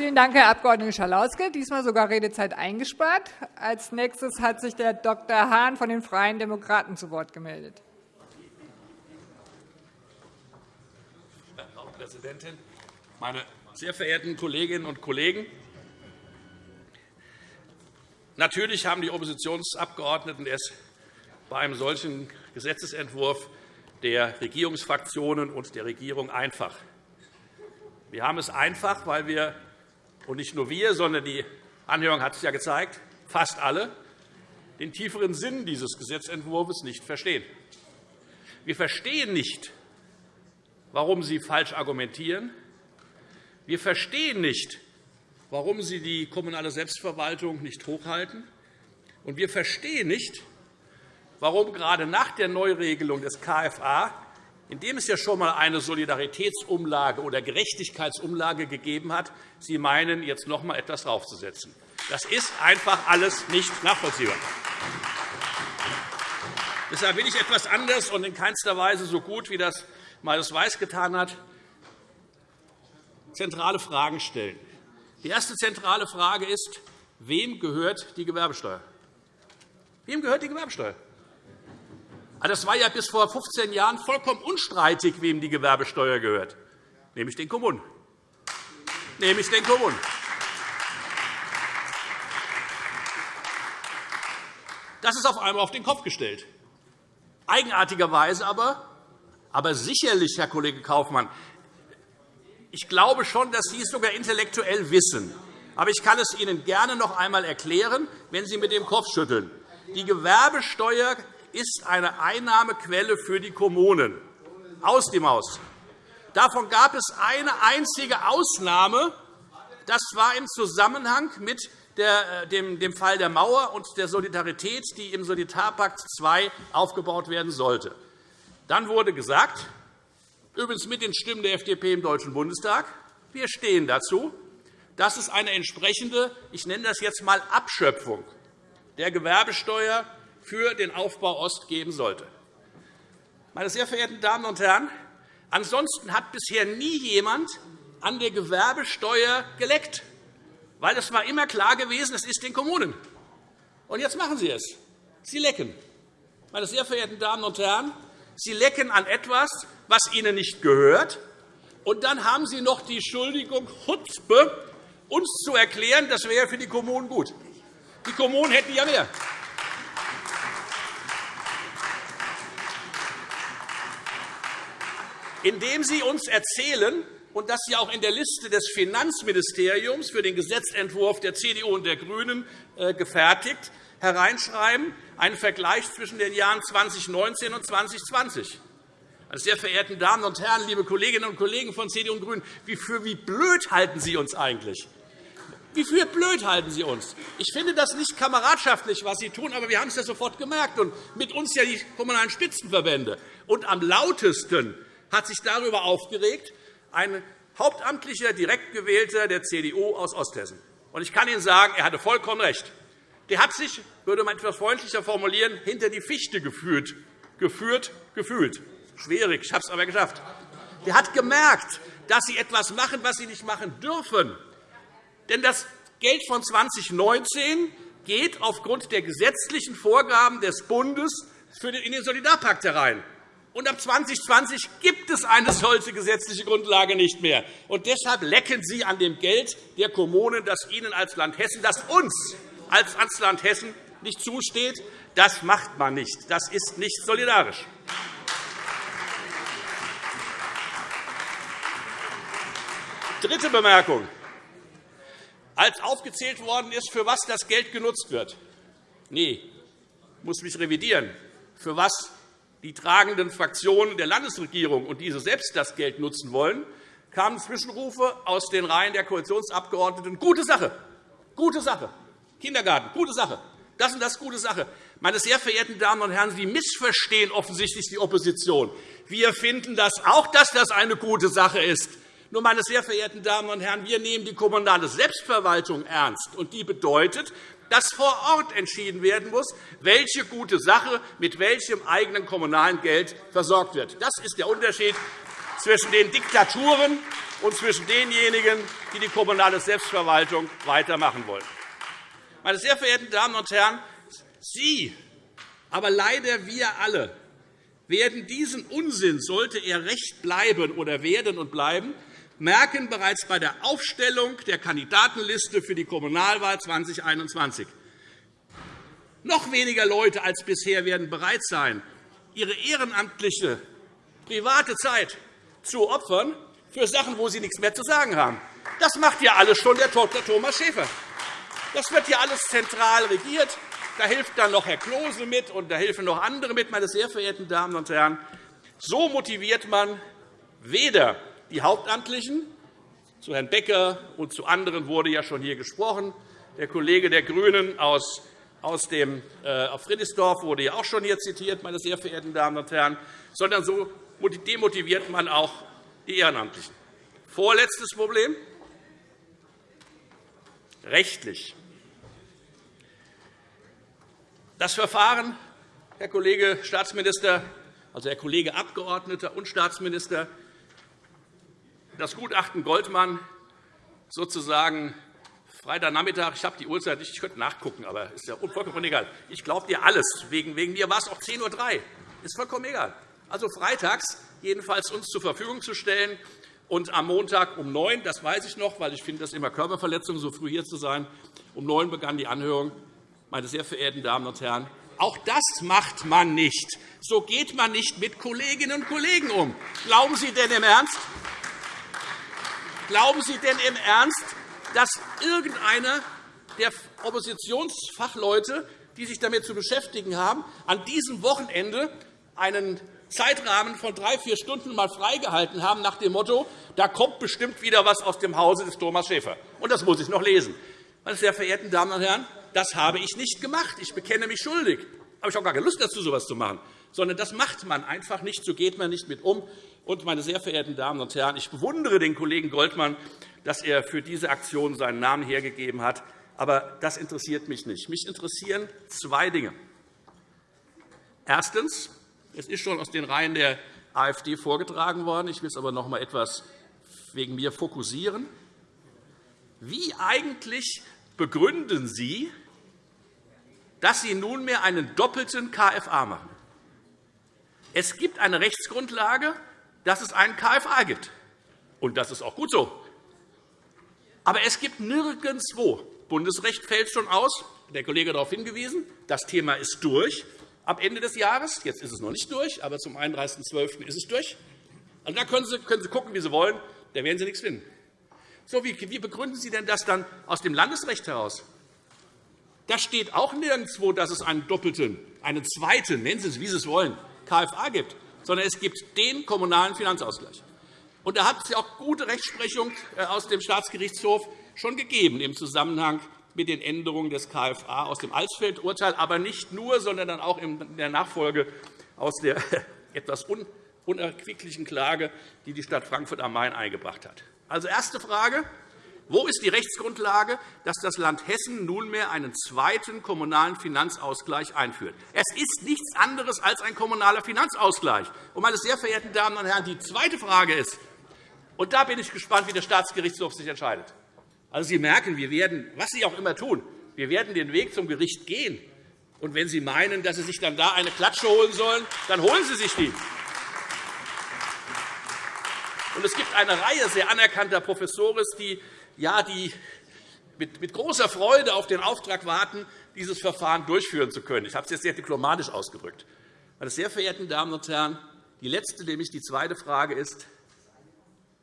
Vielen Dank, Herr Abg. Schalauske. Diesmal sogar Redezeit eingespart. Als nächstes hat sich der Dr. Hahn von den Freien Demokraten zu Wort gemeldet. Frau Präsidentin, meine sehr verehrten Kolleginnen und Kollegen! Natürlich haben die Oppositionsabgeordneten es bei einem solchen Gesetzentwurf der Regierungsfraktionen und der Regierung einfach. Wir haben es einfach, weil wir, und nicht nur wir, sondern die Anhörung hat es ja gezeigt, fast alle, den tieferen Sinn dieses Gesetzentwurfs nicht verstehen. Wir verstehen nicht, warum Sie falsch argumentieren. Wir verstehen nicht, warum Sie die kommunale Selbstverwaltung nicht hochhalten. Und wir verstehen nicht, warum gerade nach der Neuregelung des KFA, in dem es ja schon einmal eine Solidaritätsumlage oder Gerechtigkeitsumlage gegeben hat, Sie meinen, jetzt noch einmal etwas draufzusetzen. Das ist einfach alles nicht nachvollziehbar. Deshalb will ich etwas anders und in keinster Weise so gut, wie das Marius Weiß getan hat, zentrale Fragen stellen. Die erste zentrale Frage ist, wem gehört die Gewerbesteuer? Wem gehört die Gewerbesteuer? Also, das war ja bis vor 15 Jahren vollkommen unstreitig, wem die Gewerbesteuer gehört, nämlich den Kommunen. Nämlich den Kommunen. Das ist auf einmal auf den Kopf gestellt. Eigenartigerweise aber, aber sicherlich, Herr Kollege Kaufmann, ich glaube schon, dass Sie es sogar intellektuell wissen. Aber ich kann es Ihnen gerne noch einmal erklären, wenn Sie mit dem Kopf schütteln. Die Gewerbesteuer ist eine Einnahmequelle für die Kommunen, aus dem Haus. Davon gab es eine einzige Ausnahme. Das war im Zusammenhang mit äh, dem Fall der Mauer und der Solidarität, die im Solidarpakt II aufgebaut werden sollte. Dann wurde gesagt, übrigens mit den Stimmen der FDP im Deutschen Bundestag. Wir stehen dazu, dass es eine entsprechende, ich nenne das jetzt einmal Abschöpfung der Gewerbesteuer für den Aufbau Ost geben sollte. Meine sehr verehrten Damen und Herren, ansonsten hat bisher nie jemand an der Gewerbesteuer geleckt, weil es war immer klar gewesen, es ist den Kommunen. Und jetzt machen Sie es. Sie lecken. Meine sehr verehrten Damen und Herren, Sie lecken an etwas, was Ihnen nicht gehört. Und dann haben Sie noch die Schuldigung, Chutzpe, uns zu erklären, das wäre für die Kommunen gut. Die Kommunen hätten ja mehr. Indem Sie uns erzählen, und das Sie auch in der Liste des Finanzministeriums für den Gesetzentwurf der CDU und der GRÜNEN äh, gefertigt, hereinschreiben, einen Vergleich zwischen den Jahren 2019 und 2020. Meine sehr verehrten Damen und Herren, liebe Kolleginnen und Kollegen von CDU und GRÜNEN, wie für wie blöd halten Sie uns eigentlich? Wie für blöd halten Sie uns? Ich finde das nicht kameradschaftlich, was Sie tun, aber wir haben es ja sofort gemerkt, und mit uns ja die Kommunalen Spitzenverbände. Und am lautesten hat sich darüber aufgeregt ein hauptamtlicher Direktgewählter der CDU aus Osthessen. Ich kann Ihnen sagen, er hatte vollkommen recht. Der hat sich, würde man etwas freundlicher formulieren, hinter die Fichte geführt, geführt, gefühlt. Schwierig, ich habe es aber geschafft. Der hat gemerkt, dass Sie etwas machen, was Sie nicht machen dürfen. Denn das Geld von 2019 geht aufgrund der gesetzlichen Vorgaben des Bundes in den Solidarpakt herein. Und ab 2020 gibt es eine solche gesetzliche Grundlage nicht mehr. Und deshalb lecken Sie an dem Geld der Kommunen, das Ihnen als Land Hessen, das uns als Land Hessen nicht zusteht. Das macht man nicht. Das ist nicht solidarisch. Dritte Bemerkung. Als aufgezählt worden ist, für was das Geld genutzt wird, nee, ich muss mich revidieren, für was die tragenden Fraktionen der Landesregierung und diese selbst das Geld nutzen wollen, kamen Zwischenrufe aus den Reihen der Koalitionsabgeordneten. Gute Sache, gute Sache. Kindergarten, gute Sache. Das und das gute Sache. Meine sehr verehrten Damen und Herren, Sie missverstehen offensichtlich die Opposition. Wir finden das auch, dass das eine gute Sache ist. Nur, meine sehr verehrten Damen und Herren, wir nehmen die kommunale Selbstverwaltung ernst. Und die bedeutet, dass vor Ort entschieden werden muss, welche gute Sache mit welchem eigenen kommunalen Geld versorgt wird. Das ist der Unterschied zwischen den Diktaturen und zwischen denjenigen, die die kommunale Selbstverwaltung weitermachen wollen. Meine sehr verehrten Damen und Herren, Sie, aber leider wir alle, werden diesen Unsinn, sollte er recht bleiben oder werden und bleiben, merken bereits bei der Aufstellung der Kandidatenliste für die Kommunalwahl 2021. Noch weniger Leute als bisher werden bereit sein, ihre ehrenamtliche, private Zeit zu opfern für Sachen, wo sie nichts mehr zu sagen haben. Das macht ja alles schon der Dr. Thomas Schäfer. Das wird ja alles zentral regiert. Da hilft dann noch Herr Klose mit, und da helfen noch andere mit, meine sehr verehrten Damen und Herren. So motiviert man weder die Hauptamtlichen, zu Herrn Becker und zu anderen wurde ja schon hier gesprochen. Der Kollege der GRÜNEN aus aus dem äh, auf Friedrichsdorf wurde ja auch schon hier zitiert, meine sehr verehrten Damen und Herren, sondern so demotiviert man auch die Ehrenamtlichen. Vorletztes Problem rechtlich. Das Verfahren, Herr Kollege Staatsminister, also Herr Kollege Abgeordneter und Staatsminister, das Gutachten Goldmann sozusagen Freitagnachmittag, ich habe die Uhrzeit nicht, ich könnte nachgucken, aber ist ja vollkommen egal. Ich glaube dir alles. Wegen, wegen mir war es auch 10.03 Uhr. Ist vollkommen egal. Also freitags jedenfalls uns zur Verfügung zu stellen und am Montag um 9 das weiß ich noch, weil ich finde das immer Körperverletzung, so früh hier zu sein. Um 9 begann die Anhörung. Meine sehr verehrten Damen und Herren, auch das macht man nicht. So geht man nicht mit Kolleginnen und Kollegen um. Glauben Sie denn im Ernst? Glauben Sie denn im Ernst, dass irgendeiner der Oppositionsfachleute, die sich damit zu beschäftigen haben, an diesem Wochenende einen Zeitrahmen von drei, vier Stunden mal freigehalten haben, nach dem Motto, da kommt bestimmt wieder etwas aus dem Hause des Thomas Schäfer. Und das muss ich noch lesen. Meine sehr verehrten Damen und Herren, das habe ich nicht gemacht. Ich bekenne mich schuldig. Aber ich habe gar keine Lust dazu, so etwas zu machen. Sondern das macht man einfach nicht. So geht man nicht mit um. Und, meine sehr verehrten Damen und Herren, ich bewundere den Kollegen Goldmann, dass er für diese Aktion seinen Namen hergegeben hat. Aber das interessiert mich nicht. Mich interessieren zwei Dinge. Erstens. Es ist schon aus den Reihen der AfD vorgetragen worden. Ich will es aber noch einmal etwas wegen mir fokussieren. Wie eigentlich begründen Sie, dass Sie nunmehr einen doppelten KFA machen? Es gibt eine Rechtsgrundlage, dass es einen KFA gibt. Und das ist auch gut so. Aber es gibt nirgendwo, Bundesrecht fällt schon aus, der Kollege hat darauf hingewiesen, das Thema ist durch ab Ende des Jahres. Jetzt ist es noch nicht durch, aber zum 31.12. ist es durch. Also, da können Sie, können Sie gucken, wie Sie wollen. Da werden Sie nichts finden. So, wie, wie begründen Sie denn das dann aus dem Landesrecht heraus? Da steht auch nirgendwo, dass es einen doppelten, einen zweiten, nennen Sie es, wie Sie es wollen, KFA gibt, sondern es gibt den kommunalen Finanzausgleich. Und da hat es ja auch gute Rechtsprechung äh, aus dem Staatsgerichtshof schon gegeben im Zusammenhang mit den Änderungen des KFA aus dem Alsfeld-Urteil, aber nicht nur, sondern dann auch in der Nachfolge aus der etwas unerquicklichen Klage, die die Stadt Frankfurt am Main eingebracht hat. Also erste Frage. Wo ist die Rechtsgrundlage, dass das Land Hessen nunmehr einen zweiten kommunalen Finanzausgleich einführt? Es ist nichts anderes als ein kommunaler Finanzausgleich. Und, meine sehr verehrten Damen und Herren, die zweite Frage ist, und da bin ich gespannt, wie der Staatsgerichtshof sich entscheidet. Also, Sie merken, wir werden, was Sie auch immer tun, wir werden den Weg zum Gericht gehen. Und wenn Sie meinen, dass Sie sich dann da eine Klatsche holen sollen, dann holen Sie sich die. Und es gibt eine Reihe sehr anerkannter Professoren, die, ja, die mit, großer Freude auf den Auftrag warten, dieses Verfahren durchführen zu können. Ich habe es jetzt sehr diplomatisch ausgedrückt. Meine sehr verehrten Damen und Herren, die letzte, nämlich die zweite Frage ist,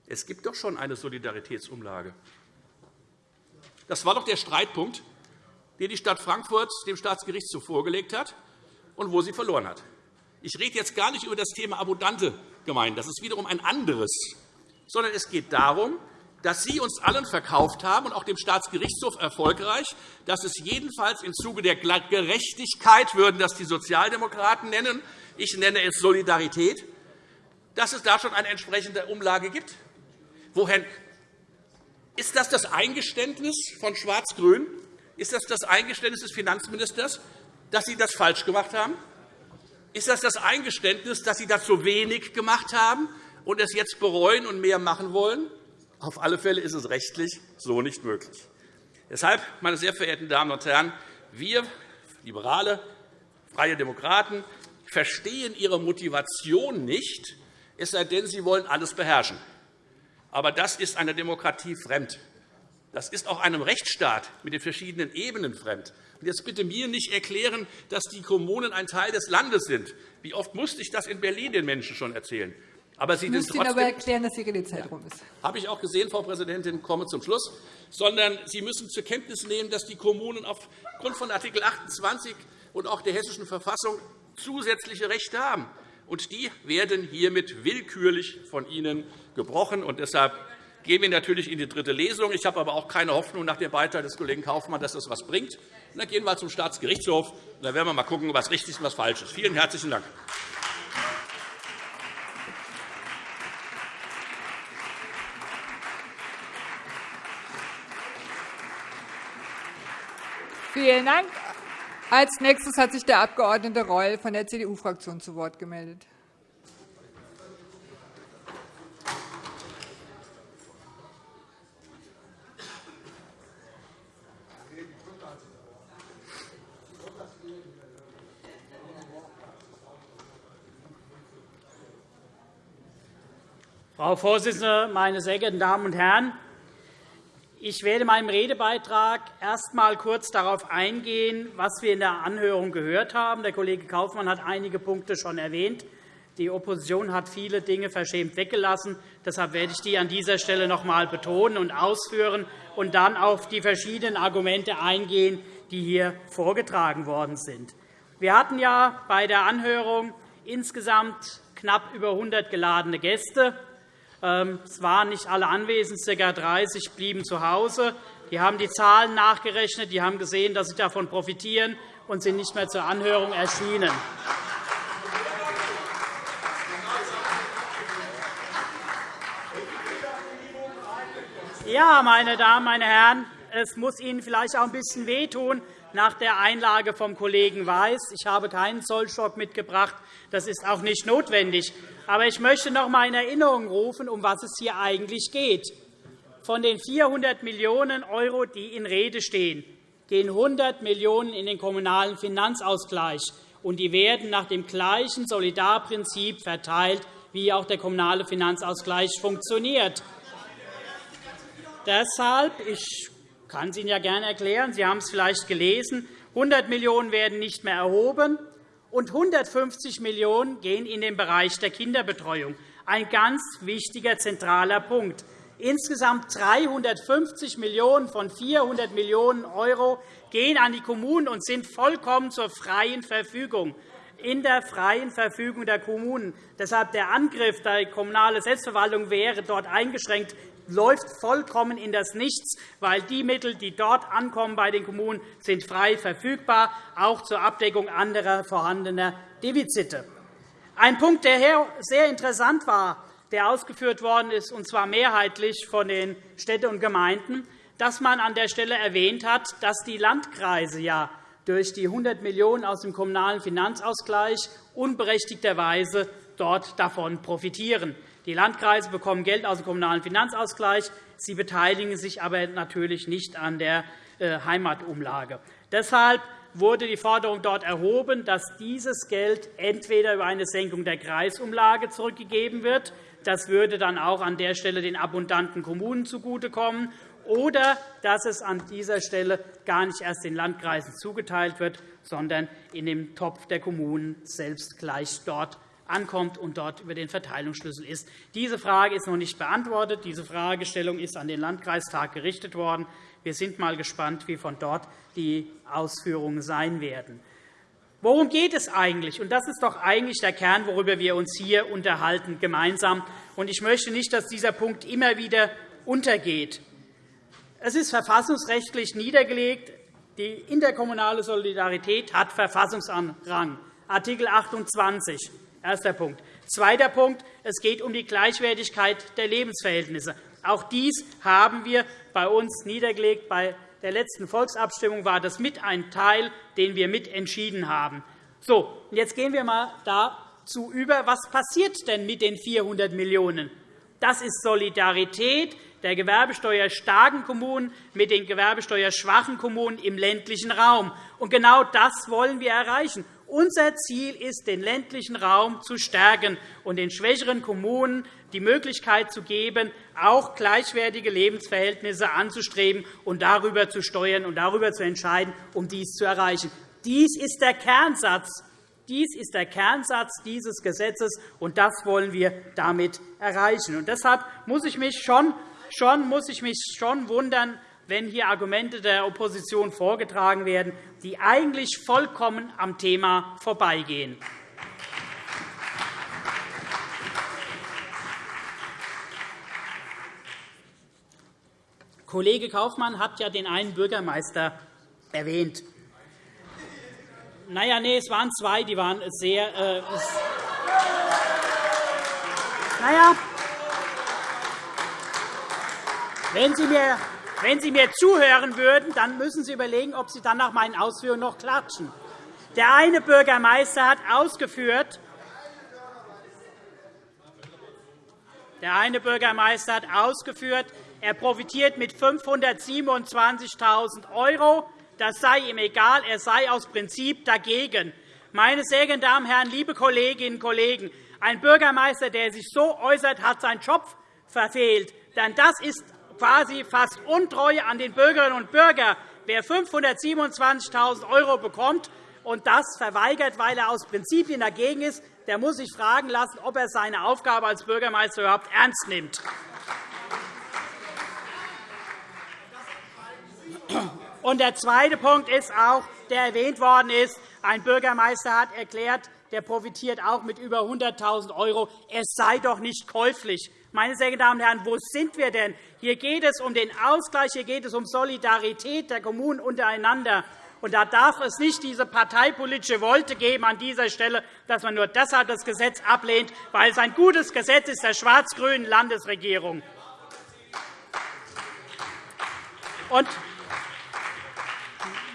es gibt doch schon eine Solidaritätsumlage. Das war doch der Streitpunkt, den die Stadt Frankfurt dem Staatsgerichtshof vorgelegt hat und wo sie verloren hat. Ich rede jetzt gar nicht über das Thema abundante Gemeinden. Das ist wiederum ein anderes. Sondern es geht darum, dass Sie uns allen verkauft haben, und auch dem Staatsgerichtshof erfolgreich, dass es jedenfalls im Zuge der Gerechtigkeit, würden das die Sozialdemokraten nennen, ich nenne es Solidarität, dass es da schon eine entsprechende Umlage gibt. Woher ist das das Eingeständnis von Schwarz-Grün? Ist das das Eingeständnis des Finanzministers, dass Sie das falsch gemacht haben? Ist das das Eingeständnis, dass Sie so wenig gemacht haben? und es jetzt bereuen und mehr machen wollen? Auf alle Fälle ist es rechtlich so nicht möglich. Deshalb, meine sehr verehrten Damen und Herren, wir Liberale, Freie Demokraten verstehen Ihre Motivation nicht, es sei denn, Sie wollen alles beherrschen. Aber das ist einer Demokratie fremd. Das ist auch einem Rechtsstaat mit den verschiedenen Ebenen fremd. Jetzt bitte mir nicht erklären, dass die Kommunen ein Teil des Landes sind. Wie oft musste ich das in Berlin den Menschen schon erzählen? Aber Sie müssen Ihnen aber erklären, dass Ihre Redezeit rum ist. Habe ich auch gesehen, Frau Präsidentin, komme zum Schluss. Sondern Sie müssen zur Kenntnis nehmen, dass die Kommunen aufgrund von Art. 28 und auch der Hessischen Verfassung zusätzliche Rechte haben. Und die werden hiermit willkürlich von Ihnen gebrochen. Und deshalb gehen wir natürlich in die dritte Lesung. Ich habe aber auch keine Hoffnung nach dem Beitrag des Kollegen Kaufmann, dass das etwas bringt. Und dann gehen wir zum Staatsgerichtshof. Und dann werden wir mal schauen, was richtig ist und was falsch ist. Vielen herzlichen Dank. Vielen Dank. Als nächstes hat sich der Abg. Reul von der CDU-Fraktion zu Wort gemeldet. Frau Vorsitzende, meine sehr geehrten Damen und Herren! Ich werde in meinem Redebeitrag erst einmal kurz darauf eingehen, was wir in der Anhörung gehört haben. Der Kollege Kaufmann hat einige Punkte schon erwähnt. Die Opposition hat viele Dinge verschämt weggelassen. Deshalb werde ich die an dieser Stelle noch einmal betonen und ausführen und dann auf die verschiedenen Argumente eingehen, die hier vorgetragen worden sind. Wir hatten ja bei der Anhörung insgesamt knapp über 100 geladene Gäste. Ähm, es waren nicht alle anwesend, ca. 30 blieben zu Hause. Die haben die Zahlen nachgerechnet, die haben gesehen, dass sie davon profitieren und sind nicht mehr zur Anhörung erschienen. Ja, meine Damen, meine Herren, es muss Ihnen vielleicht auch ein bisschen wehtun nach der Einlage vom Kollegen Weiß. Ich habe keinen Zollstock mitgebracht. Das ist auch nicht notwendig. Aber ich möchte noch einmal in Erinnerung rufen, um was es hier eigentlich geht. Von den 400 Millionen €, die in Rede stehen, gehen 100 Millionen € in den Kommunalen Finanzausgleich. Und die werden nach dem gleichen Solidarprinzip verteilt, wie auch der Kommunale Finanzausgleich funktioniert. Deshalb, ich kann es Ihnen ja gerne erklären, Sie haben es vielleicht gelesen, 100 Millionen € werden nicht mehr erhoben, und 150 Millionen € gehen in den Bereich der Kinderbetreuung. Ein ganz wichtiger, zentraler Punkt. Insgesamt 350 Millionen € von 400 Millionen € gehen an die Kommunen und sind vollkommen zur freien Verfügung in der freien Verfügung der Kommunen. Deshalb der Angriff, der kommunale Selbstverwaltung wäre dort eingeschränkt, läuft vollkommen in das Nichts, weil die Mittel, die dort ankommen bei den Kommunen, sind frei verfügbar, auch zur Abdeckung anderer vorhandener Defizite. Ein Punkt, der sehr interessant war, der ausgeführt worden ist, und zwar mehrheitlich von den Städten und Gemeinden, dass man an der Stelle erwähnt hat, dass die Landkreise ja durch die 100 Millionen € aus dem Kommunalen Finanzausgleich unberechtigterweise dort davon profitieren. Die Landkreise bekommen Geld aus dem Kommunalen Finanzausgleich. Sie beteiligen sich aber natürlich nicht an der äh, Heimatumlage. Deshalb wurde die Forderung dort erhoben, dass dieses Geld entweder über eine Senkung der Kreisumlage zurückgegeben wird, das würde dann auch an der Stelle den abundanten Kommunen zugutekommen, oder dass es an dieser Stelle gar nicht erst den Landkreisen zugeteilt wird, sondern in dem Topf der Kommunen selbst gleich dort ankommt und dort über den Verteilungsschlüssel ist. Diese Frage ist noch nicht beantwortet. Diese Fragestellung ist an den Landkreistag gerichtet worden. Wir sind einmal gespannt, wie von dort die Ausführungen sein werden. Worum geht es eigentlich? Das ist doch eigentlich der Kern, worüber wir uns hier unterhalten gemeinsam. Und ich möchte nicht, dass dieser Punkt immer wieder untergeht. Es ist verfassungsrechtlich niedergelegt. Die interkommunale Solidarität hat Verfassungsrang, Art. 28. Erster Punkt. Zweiter Punkt. Es geht um die Gleichwertigkeit der Lebensverhältnisse. Auch dies haben wir bei uns niedergelegt. Bei der letzten Volksabstimmung war das mit ein Teil, den wir mit entschieden haben. So, jetzt gehen wir einmal zu über, was passiert denn mit den 400 Millionen €? Das ist Solidarität der gewerbesteuerstarken Kommunen mit den gewerbesteuerschwachen Kommunen im ländlichen Raum. Und genau das wollen wir erreichen. Unser Ziel ist, den ländlichen Raum zu stärken und den schwächeren Kommunen die Möglichkeit zu geben, auch gleichwertige Lebensverhältnisse anzustreben und darüber zu steuern und darüber zu entscheiden, um dies zu erreichen. Dies ist der Kernsatz dies ist der Kernsatz dieses Gesetzes, und das wollen wir damit erreichen. Und deshalb muss ich mich schon, schon, muss ich mich schon wundern, wenn hier Argumente der Opposition vorgetragen werden, die eigentlich vollkommen am Thema vorbeigehen. Kollege Kaufmann hat ja den einen Bürgermeister erwähnt. Naja, nee, es waren zwei, die waren sehr. Äh, naja, wenn Sie, mir, wenn Sie mir zuhören würden, dann müssen Sie überlegen, ob Sie dann nach meinen Ausführungen noch klatschen. Der eine Bürgermeister hat ausgeführt, der eine Bürgermeister hat ausgeführt, er profitiert mit 527.000 € das sei ihm egal, er sei aus Prinzip dagegen. Meine sehr geehrten Damen und Herren, liebe Kolleginnen und Kollegen, ein Bürgermeister, der sich so äußert, hat seinen Job verfehlt. Denn das ist quasi fast Untreue an den Bürgerinnen und Bürgern. Wer 527.000 € bekommt und das verweigert, weil er aus Prinzipien dagegen ist, der muss sich fragen lassen, ob er seine Aufgabe als Bürgermeister überhaupt ernst nimmt. Und der zweite Punkt ist auch, der erwähnt worden ist, ein Bürgermeister hat erklärt, der profitiert auch mit über 100.000 €. Es sei doch nicht käuflich. Meine sehr geehrten Damen und Herren, wo sind wir denn? Hier geht es um den Ausgleich, hier geht es um Solidarität der Kommunen untereinander. Und da darf es nicht diese parteipolitische Wolte geben an dieser Stelle, dass man nur deshalb das Gesetz ablehnt, weil es ein gutes Gesetz ist der schwarz-grünen Landesregierung. Und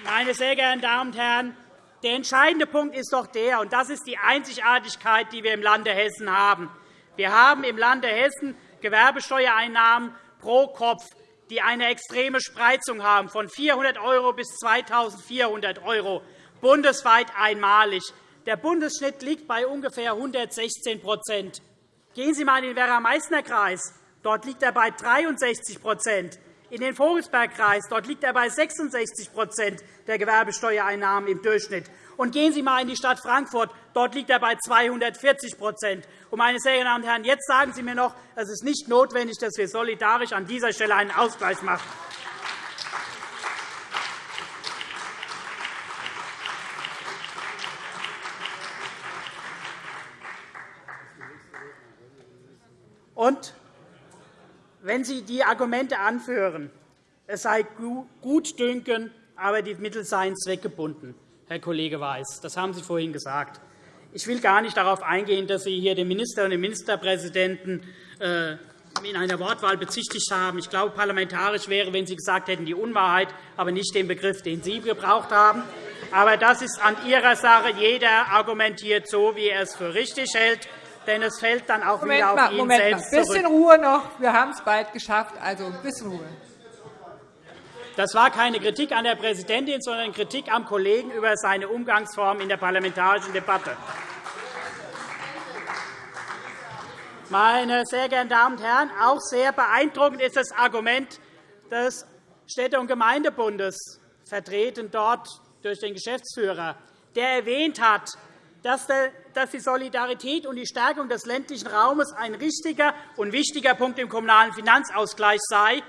meine sehr geehrten Damen und Herren, der entscheidende Punkt ist doch der, und das ist die Einzigartigkeit, die wir im Lande Hessen haben. Wir haben im Lande Hessen Gewerbesteuereinnahmen pro Kopf, die eine extreme Spreizung haben, von 400 € bis 2.400 €, bundesweit einmalig. Der Bundesschnitt liegt bei ungefähr 116% Gehen Sie einmal in den Werra-Meißner-Kreis. Dort liegt er bei 63% in den Vogelsbergkreis. Dort liegt er bei 66% der Gewerbesteuereinnahmen im Durchschnitt. Und gehen Sie einmal in die Stadt Frankfurt. Dort liegt er bei 240 Und, meine sehr geehrten Damen und Herren, jetzt sagen Sie mir noch, es ist nicht notwendig, dass wir solidarisch an dieser Stelle einen Ausgleich machen. Und wenn Sie die Argumente anführen, es sei Gutdünken, aber die Mittel seien zweckgebunden, Herr Kollege Weiß. Das haben Sie vorhin gesagt. Ich will gar nicht darauf eingehen, dass Sie hier den Minister und den Ministerpräsidenten äh, in einer Wortwahl bezichtigt haben. Ich glaube, parlamentarisch wäre, wenn Sie gesagt hätten, die Unwahrheit, aber nicht den Begriff, den Sie gebraucht haben. Aber das ist an Ihrer Sache. Jeder argumentiert so, wie er es für richtig hält denn es fällt dann auch Moment wieder auf mal, ihn Moment selbst Ein bisschen Ruhe noch. Wir haben es bald geschafft. Also ein bisschen Ruhe. Das war keine Kritik an der Präsidentin, sondern Kritik am Kollegen über seine Umgangsform in der parlamentarischen Debatte. Meine sehr geehrten Damen und Herren, auch sehr beeindruckend ist das Argument des Städte- und Gemeindebundes, vertreten dort durch den Geschäftsführer, der erwähnt hat, dass die Solidarität und die Stärkung des ländlichen Raumes ein richtiger und wichtiger Punkt im Kommunalen Finanzausgleich sei.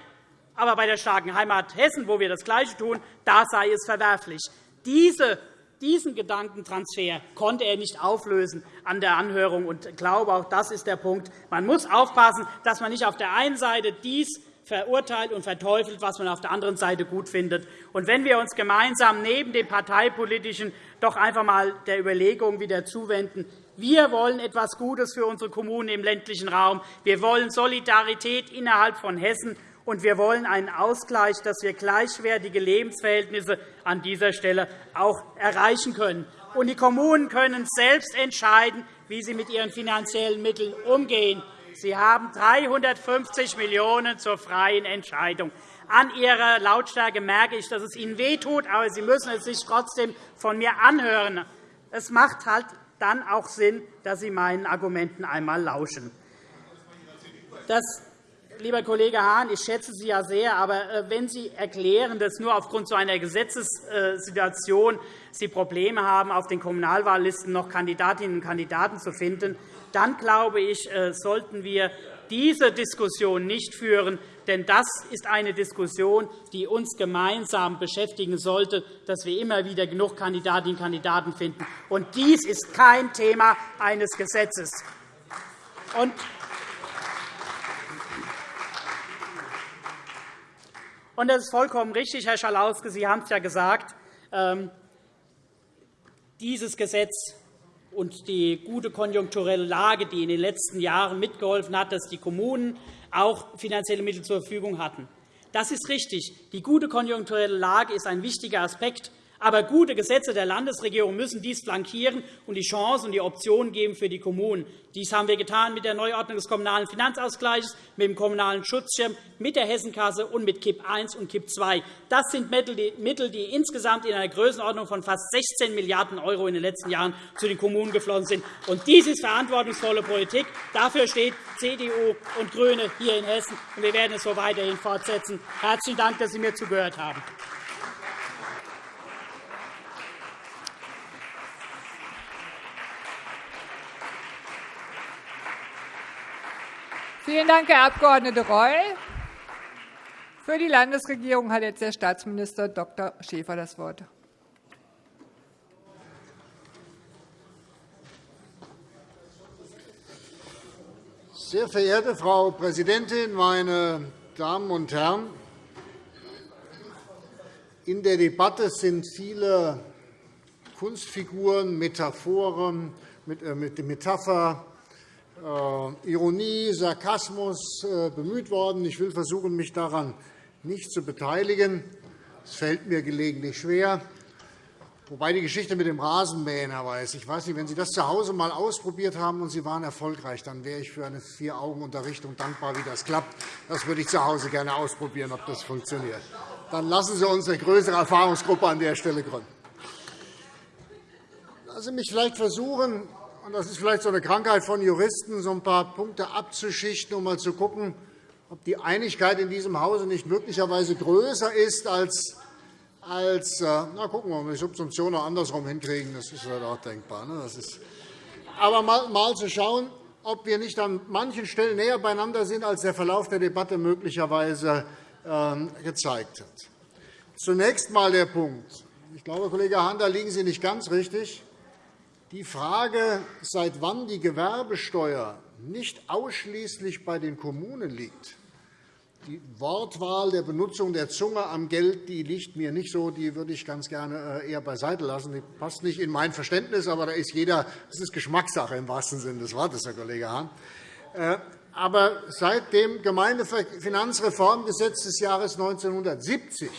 Aber bei der starken Heimat Hessen, wo wir das Gleiche tun, da sei es verwerflich. Diese diesen Gedankentransfer konnte er nicht auflösen an der Anhörung. Ich glaube, auch das ist der Punkt. Man muss aufpassen, dass man nicht auf der einen Seite dies verurteilt und verteufelt, was man auf der anderen Seite gut findet. Und wenn wir uns gemeinsam neben dem parteipolitischen doch einfach einmal der Überlegung wieder zuwenden, wir wollen etwas Gutes für unsere Kommunen im ländlichen Raum. Wir wollen Solidarität innerhalb von Hessen. Und wir wollen einen Ausgleich, dass wir gleichwertige Lebensverhältnisse an dieser Stelle auch erreichen können. Und die Kommunen können selbst entscheiden, wie sie mit ihren finanziellen Mitteln umgehen. Sie haben 350 Millionen € zur freien Entscheidung. An Ihrer Lautstärke merke ich, dass es Ihnen wehtut, aber Sie müssen es sich trotzdem von mir anhören. Es macht halt dann auch Sinn, dass Sie meinen Argumenten einmal lauschen. Das, lieber Kollege Hahn, ich schätze Sie ja sehr, aber äh, wenn Sie erklären, dass nur aufgrund so einer Gesetzessituation Sie Probleme haben, auf den Kommunalwahllisten noch Kandidatinnen und Kandidaten zu finden, dann glaube ich, äh, sollten wir diese Diskussion nicht führen. Denn das ist eine Diskussion, die uns gemeinsam beschäftigen sollte, dass wir immer wieder genug Kandidatinnen und Kandidaten finden. Und dies ist kein Thema eines Gesetzes. Und das ist vollkommen richtig, Herr Schalauske. Sie haben es ja gesagt. Ähm, dieses Gesetz und die gute konjunkturelle Lage, die in den letzten Jahren mitgeholfen hat, dass die Kommunen auch finanzielle Mittel zur Verfügung hatten. Das ist richtig. Die gute konjunkturelle Lage ist ein wichtiger Aspekt. Aber gute Gesetze der Landesregierung müssen dies flankieren und die Chancen und die Optionen geben für die Kommunen. Dies haben wir getan mit der Neuordnung des Kommunalen Finanzausgleichs, mit dem Kommunalen Schutzschirm, mit der Hessenkasse und mit KIP I und KIP II. Das sind Mittel, die insgesamt in einer Größenordnung von fast 16 Milliarden € in den letzten Jahren zu den Kommunen geflossen sind. Und dies ist verantwortungsvolle Politik. Dafür steht CDU und GRÜNE hier in Hessen. und Wir werden es so weiterhin fortsetzen. Herzlichen Dank, dass Sie mir zugehört haben. Vielen Dank, Herr Abg. Reul. Für die Landesregierung hat jetzt der Staatsminister Dr. Schäfer das Wort. Sehr verehrte Frau Präsidentin, meine Damen und Herren! In der Debatte sind viele Kunstfiguren, Metaphoren, äh, Metapher, Ironie, Sarkasmus äh, bemüht worden. Ich will versuchen, mich daran nicht zu beteiligen. Es fällt mir gelegentlich schwer. Wobei die Geschichte mit dem Rasenmähen, Herr Weiß, ich weiß nicht, wenn Sie das zu Hause einmal ausprobiert haben und Sie waren erfolgreich, dann wäre ich für eine Vier-Augen-Unterrichtung dankbar, wie das klappt. Das würde ich zu Hause gerne ausprobieren, ob das funktioniert. Dann lassen Sie uns eine größere Erfahrungsgruppe an der Stelle gründen. Lassen Sie mich vielleicht versuchen, und das ist vielleicht so eine Krankheit von Juristen, so ein paar Punkte abzuschichten, um mal zu schauen, ob die Einigkeit in diesem Hause nicht möglicherweise größer ist als als äh, na, gucken wir mal, die Subsumption noch andersrum hinkriegen. Das ist halt auch denkbar. Ne? Das ist, aber mal, mal zu schauen, ob wir nicht an manchen Stellen näher beieinander sind, als der Verlauf der Debatte möglicherweise ähm, gezeigt hat. Zunächst einmal der Punkt. Ich glaube, Kollege Hahn, da liegen Sie nicht ganz richtig. Die Frage, seit wann die Gewerbesteuer nicht ausschließlich bei den Kommunen liegt, die Wortwahl der Benutzung der Zunge am Geld die liegt mir nicht so. Die würde ich ganz gerne äh, eher beiseite lassen. Die passt nicht in mein Verständnis, aber da ist jeder, das ist Geschmackssache im wahrsten Sinne des Wortes, Herr Kollege Hahn. Äh, aber seit dem Gemeindefinanzreformgesetz des Jahres 1970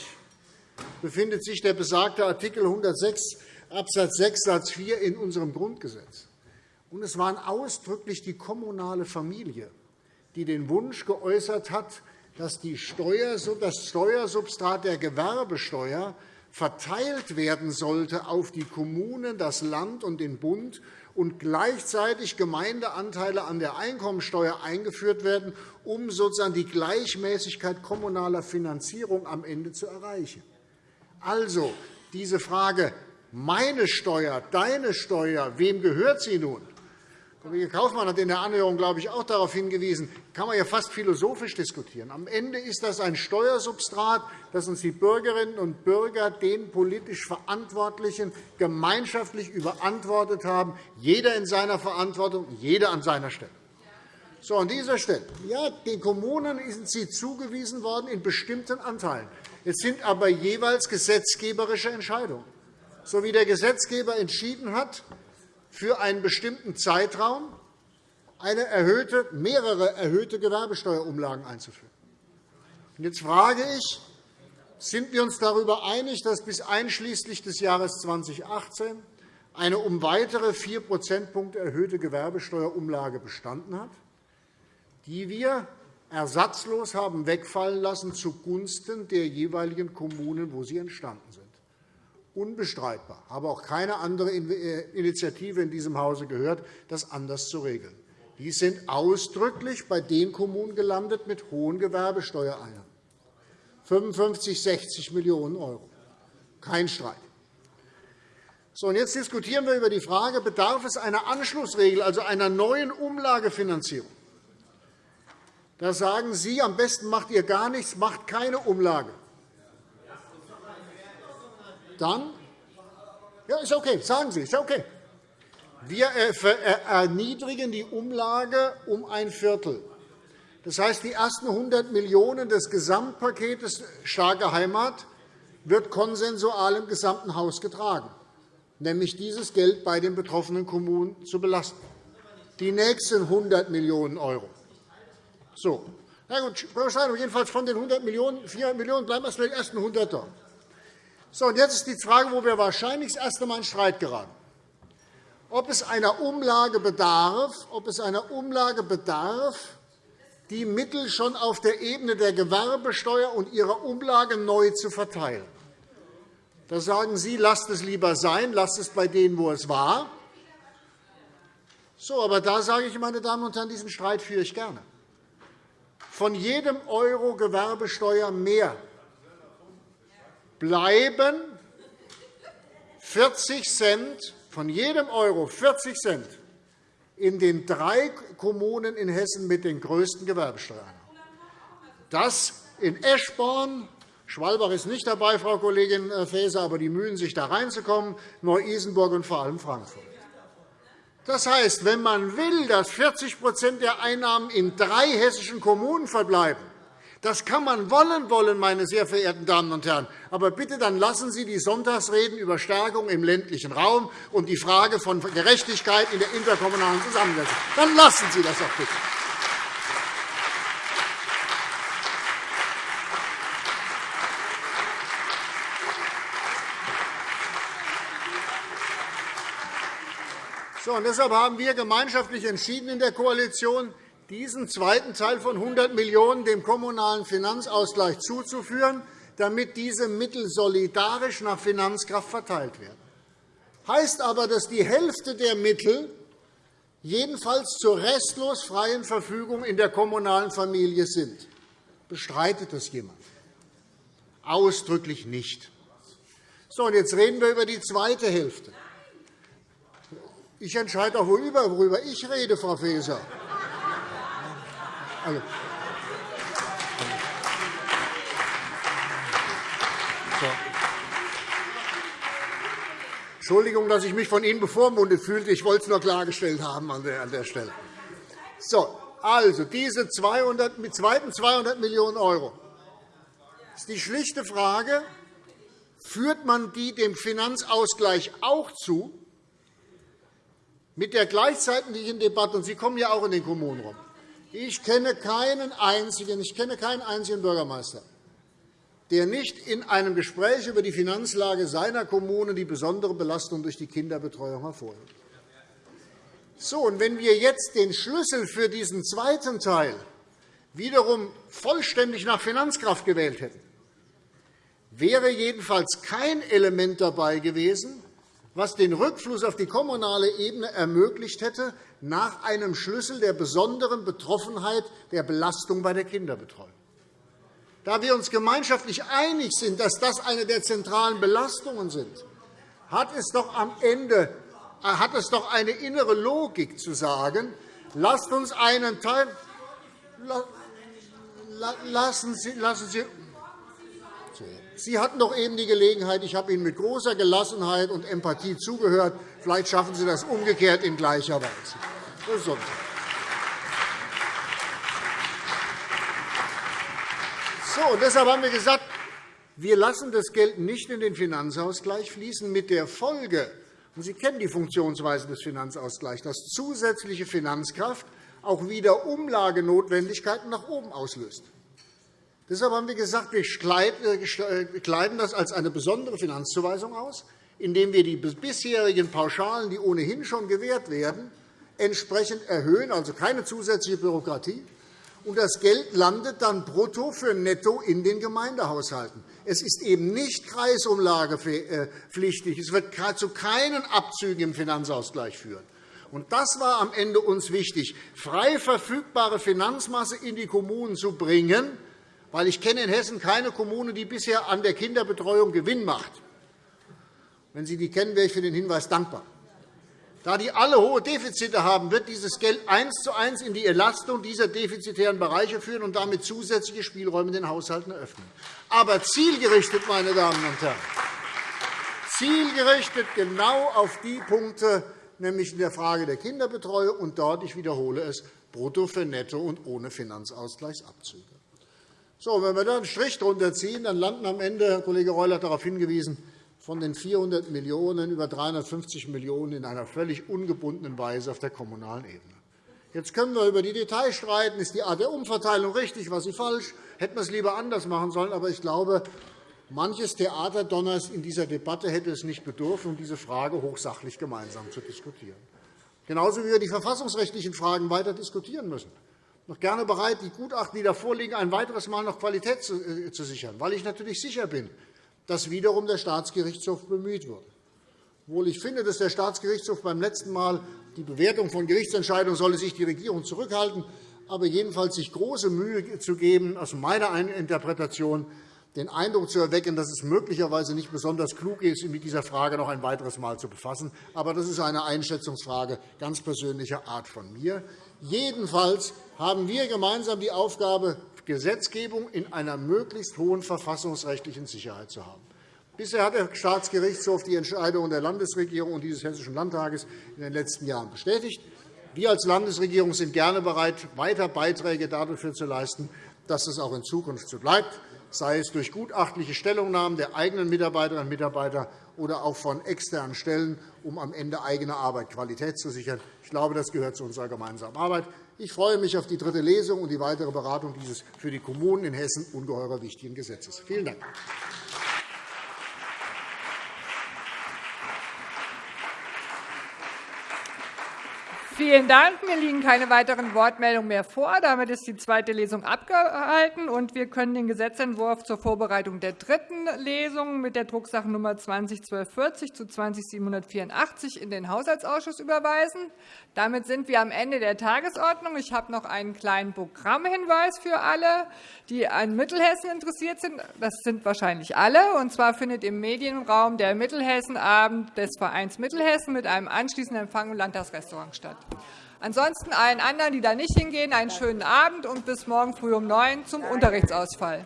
befindet sich der besagte Artikel 106 Abs. 6 Satz 4 in unserem Grundgesetz. Und es war ausdrücklich die kommunale Familie, die den Wunsch geäußert hat, dass das Steuersubstrat der Gewerbesteuer verteilt werden sollte auf die Kommunen, das Land und den Bund und gleichzeitig Gemeindeanteile an der Einkommensteuer eingeführt werden, um sozusagen die Gleichmäßigkeit kommunaler Finanzierung am Ende zu erreichen. Also diese Frage, meine Steuer, deine Steuer, wem gehört sie nun? Kollege Kaufmann hat in der Anhörung, glaube ich, auch darauf hingewiesen, kann man ja fast philosophisch diskutieren. Am Ende ist das ein Steuersubstrat, das uns die Bürgerinnen und Bürger, den politisch Verantwortlichen, gemeinschaftlich überantwortet haben, jeder in seiner Verantwortung, jeder an seiner Stelle. So, an dieser Stelle. Ja, den Kommunen sind sie zugewiesen worden in bestimmten Anteilen. Es sind aber jeweils gesetzgeberische Entscheidungen so wie der Gesetzgeber entschieden hat, für einen bestimmten Zeitraum eine erhöhte, mehrere erhöhte Gewerbesteuerumlagen einzuführen. Jetzt frage ich, sind wir uns darüber einig, dass bis einschließlich des Jahres 2018 eine um weitere 4 Prozentpunkte erhöhte Gewerbesteuerumlage bestanden hat, die wir ersatzlos haben wegfallen lassen zugunsten der jeweiligen Kommunen, wo sie entstanden sind. Unbestreitbar. Ich habe auch keine andere äh, Initiative in diesem Hause gehört, das anders zu regeln. Die sind ausdrücklich bei den Kommunen gelandet mit hohen Gewerbesteuereinnahmen. 55, 60 Millionen €. Kein Streit. So, und jetzt diskutieren wir über die Frage, bedarf es einer Anschlussregel, also einer neuen Umlagefinanzierung. Da sagen Sie, am besten macht ihr gar nichts, macht keine Umlage. Dann? Ja, ist okay. Sagen Sie, ist okay. Wir äh, äh, erniedrigen die Umlage um ein Viertel. Das heißt, die ersten 100 Millionen € des Gesamtpakets Starke Heimat wird konsensual im gesamten Haus getragen, nämlich dieses Geld bei den betroffenen Kommunen zu belasten. Die nächsten 100 Millionen €. So. Na gut, jedenfalls von den 100 Millionen, 400 Millionen bleiben erst die ersten 100 da. So, und jetzt ist die Frage, wo wir wahrscheinlich das erste Mal in Streit geraten. Ob es einer Umlage bedarf, ob es einer Umlage bedarf, die Mittel schon auf der Ebene der Gewerbesteuer und ihrer Umlage neu zu verteilen. Da sagen Sie, lasst es lieber sein, lasst es bei denen, wo es war. So, aber da sage ich, meine Damen und Herren, diesen Streit führe ich gerne. Von jedem Euro Gewerbesteuer mehr bleiben 40 Cent, von jedem Euro 40 Cent in den drei Kommunen in Hessen mit den größten Gewerbesteuern. Das in Eschborn, Schwalbach ist nicht dabei, Frau Kollegin Faeser, aber die mühen sich, da reinzukommen, Neu-Isenburg und vor allem Frankfurt. Das heißt, wenn man will, dass 40% der Einnahmen in drei hessischen Kommunen verbleiben, das kann man wollen, wollen, meine sehr verehrten Damen und Herren. Aber bitte dann lassen Sie die Sonntagsreden über Stärkung im ländlichen Raum und die Frage von Gerechtigkeit in der interkommunalen Zusammensetzung. Dann lassen Sie das doch bitte. So, und deshalb haben wir gemeinschaftlich entschieden in der Koalition, diesen zweiten Teil von 100 Millionen € dem kommunalen Finanzausgleich zuzuführen, damit diese Mittel solidarisch nach Finanzkraft verteilt werden. Heißt aber, dass die Hälfte der Mittel jedenfalls zur restlos freien Verfügung in der kommunalen Familie sind. Bestreitet das jemand? Ausdrücklich nicht. So, und jetzt reden wir über die zweite Hälfte. Ich entscheide auch, worüber ich rede, Frau Faeser. Also. So. Entschuldigung, dass ich mich von Ihnen bevormundet fühlte. Ich wollte es nur klargestellt haben an der Stelle. So, also, diese 200, mit zweiten 200 Millionen € ist die schlichte Frage, führt man die dem Finanzausgleich auch zu, mit der gleichzeitigen Debatte, und Sie kommen ja auch in den Kommunen rum, ich kenne keinen einzigen, ich kenne keinen einzigen Bürgermeister, der nicht in einem Gespräch über die Finanzlage seiner Kommune die besondere Belastung durch die Kinderbetreuung hervorhebt. So, und wenn wir jetzt den Schlüssel für diesen zweiten Teil wiederum vollständig nach Finanzkraft gewählt hätten, wäre jedenfalls kein Element dabei gewesen, was den Rückfluss auf die kommunale Ebene ermöglicht hätte, nach einem Schlüssel der besonderen Betroffenheit der Belastung bei der Kinderbetreuung. Da wir uns gemeinschaftlich einig sind, dass das eine der zentralen Belastungen sind, hat es doch am Ende hat es doch eine innere Logik zu sagen, lasst uns einen Teil lassen Sie, lassen Sie Sie hatten doch eben die Gelegenheit, ich habe Ihnen mit großer Gelassenheit und Empathie zugehört. Vielleicht schaffen Sie das umgekehrt in gleicher Weise. Sonntag. So, deshalb haben wir gesagt, wir lassen das Geld nicht in den Finanzausgleich fließen, mit der Folge, und Sie kennen die Funktionsweise des Finanzausgleichs, dass zusätzliche Finanzkraft auch wieder Umlagenotwendigkeiten nach oben auslöst. Deshalb haben wir gesagt, wir äh, kleiden das als eine besondere Finanzzuweisung aus, indem wir die bisherigen Pauschalen, die ohnehin schon gewährt werden, entsprechend erhöhen, also keine zusätzliche Bürokratie. Und das Geld landet dann brutto für netto in den Gemeindehaushalten. Es ist eben nicht kreisumlagepflichtig. Es wird zu keinen Abzügen im Finanzausgleich führen. Und das war am Ende uns wichtig, frei verfügbare Finanzmasse in die Kommunen zu bringen, weil ich kenne in Hessen keine Kommune, die bisher an der Kinderbetreuung Gewinn macht. Wenn Sie die kennen, wäre ich für den Hinweis dankbar. Da die alle hohe Defizite haben, wird dieses Geld eins zu eins in die Entlastung dieser defizitären Bereiche führen und damit zusätzliche Spielräume in den Haushalten eröffnen. Aber zielgerichtet, meine Damen und Herren, zielgerichtet genau auf die Punkte, nämlich in der Frage der Kinderbetreuung und dort, ich wiederhole es, brutto für netto und ohne Finanzausgleichsabzüge. So, wenn wir da einen Strich drunter ziehen, dann landen am Ende, Herr Kollege Reul hat darauf hingewiesen, von den 400 Millionen € über 350 Millionen € in einer völlig ungebundenen Weise auf der kommunalen Ebene. Jetzt können wir über die Details streiten. Ist die Art der Umverteilung richtig, was sie falsch? Hätten wir es lieber anders machen sollen. Aber ich glaube, manches Theaterdonners in dieser Debatte hätte es nicht bedurft, um diese Frage hochsachlich gemeinsam zu diskutieren. Genauso wie wir die verfassungsrechtlichen Fragen weiter diskutieren müssen noch gerne bereit, die Gutachten, die da vorliegen, ein weiteres Mal noch Qualität äh, zu sichern, weil ich natürlich sicher bin, dass wiederum der Staatsgerichtshof bemüht wird. Obwohl ich finde, dass der Staatsgerichtshof beim letzten Mal die Bewertung von Gerichtsentscheidungen solle sich die Regierung zurückhalten, aber jedenfalls sich große Mühe zu geben, aus meiner Interpretation den Eindruck zu erwecken, dass es möglicherweise nicht besonders klug ist, mit dieser Frage noch ein weiteres Mal zu befassen. Aber das ist eine Einschätzungsfrage ganz persönlicher Art von mir. Jedenfalls haben wir gemeinsam die Aufgabe, Gesetzgebung in einer möglichst hohen verfassungsrechtlichen Sicherheit zu haben. Bisher hat der Staatsgerichtshof die Entscheidungen der Landesregierung und dieses Hessischen Landtages in den letzten Jahren bestätigt. Wir als Landesregierung sind gerne bereit, weiter Beiträge dafür zu leisten, dass es auch in Zukunft so bleibt sei es durch gutachtliche Stellungnahmen der eigenen Mitarbeiterinnen und Mitarbeiter oder auch von externen Stellen, um am Ende eigene Arbeit Qualität zu sichern. Ich glaube, das gehört zu unserer gemeinsamen Arbeit. Ich freue mich auf die dritte Lesung und die weitere Beratung dieses für die Kommunen in Hessen ungeheuer wichtigen Gesetzes. Vielen Dank. Vielen Dank. Mir liegen keine weiteren Wortmeldungen mehr vor. Damit ist die zweite Lesung abgehalten, und wir können den Gesetzentwurf zur Vorbereitung der dritten Lesung mit der Drucksachennummer 201240 zu 20784 in den Haushaltsausschuss überweisen. Damit sind wir am Ende der Tagesordnung. Ich habe noch einen kleinen Programmhinweis für alle, die an Mittelhessen interessiert sind. Das sind wahrscheinlich alle. Und zwar findet im Medienraum der Mittelhessenabend des Vereins Mittelhessen mit einem anschließenden Empfang im Landtagsrestaurant statt. Ansonsten allen anderen, die da nicht hingehen, einen schönen Abend und bis morgen früh um neun zum Unterrichtsausfall.